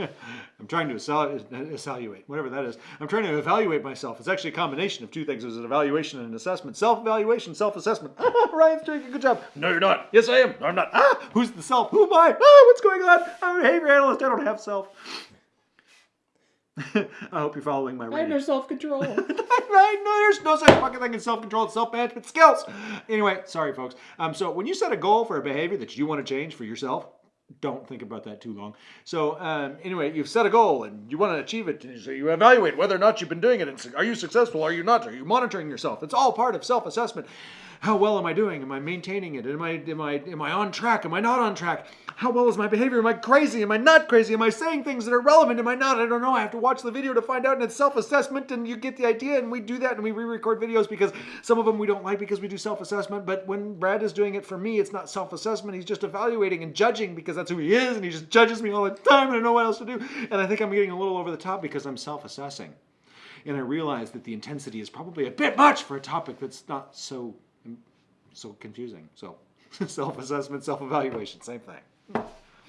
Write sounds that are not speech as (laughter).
(laughs) I'm trying to evaluate, evaluate, whatever that is. I'm trying to evaluate myself. It's actually a combination of two things. There's an evaluation and an assessment. Self-evaluation, self-assessment. Ryan's doing a good job. No, you're not. Yes, I am. No, I'm not. Ah, who's the self? Who am I? Ah, what's going on? I'm a behavior analyst. I don't have self. (laughs) I hope you're following my I have no self-control. (laughs) right? No, there's no such fucking thing as self-control and self-management skills. Anyway, sorry, folks. Um, so when you set a goal for a behavior that you want to change for yourself, don't think about that too long. So um, anyway, you've set a goal and you want to achieve it. So you evaluate whether or not you've been doing it. And are you successful? Are you not? Are you monitoring yourself? It's all part of self-assessment. How well am I doing? Am I maintaining it? Am I am I am I on track? Am I not on track? How well is my behavior? Am I crazy? Am I not crazy? Am I saying things that are relevant? Am I not? I don't know. I have to watch the video to find out. And it's self-assessment, and you get the idea. And we do that, and we re-record videos because some of them we don't like because we do self-assessment. But when Brad is doing it for me, it's not self-assessment. He's just evaluating and judging because that's who he is, and he just judges me all the time, and I know what else to do. And I think I'm getting a little over the top because I'm self-assessing, and I realize that the intensity is probably a bit much for a topic that's not so so confusing. So (laughs) self-assessment, self-evaluation, same thing.